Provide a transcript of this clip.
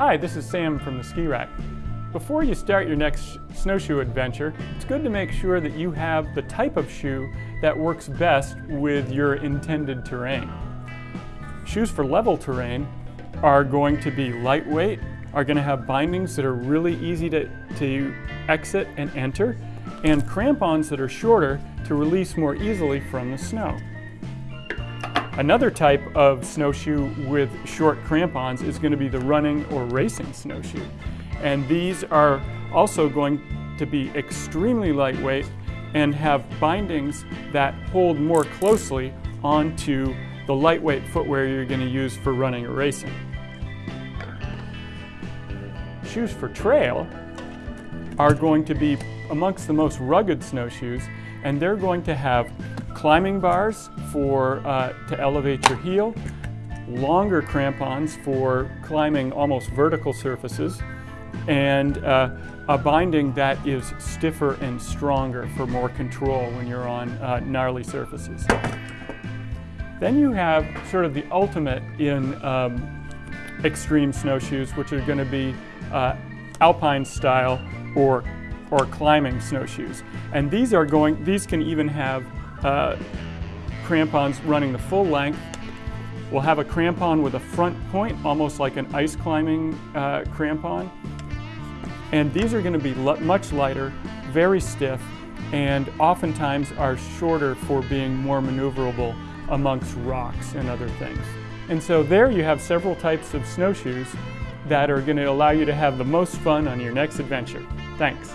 Hi, this is Sam from the Ski Rack. Before you start your next snowshoe adventure, it's good to make sure that you have the type of shoe that works best with your intended terrain. Shoes for level terrain are going to be lightweight, are going to have bindings that are really easy to, to exit and enter, and crampons that are shorter to release more easily from the snow. Another type of snowshoe with short crampons is going to be the running or racing snowshoe. And these are also going to be extremely lightweight and have bindings that hold more closely onto the lightweight footwear you're going to use for running or racing. Shoes for trail are going to be amongst the most rugged snowshoes and they're going to have climbing bars for uh, to elevate your heel, longer crampons for climbing almost vertical surfaces, and uh, a binding that is stiffer and stronger for more control when you're on uh, gnarly surfaces. Then you have sort of the ultimate in um, extreme snowshoes, which are going to be uh, alpine style or or climbing snowshoes. And these are going, these can even have uh, crampons running the full length. We'll have a crampon with a front point, almost like an ice climbing uh, crampon. And these are going to be much lighter, very stiff, and oftentimes are shorter for being more maneuverable amongst rocks and other things. And so there you have several types of snowshoes that are going to allow you to have the most fun on your next adventure. Thanks.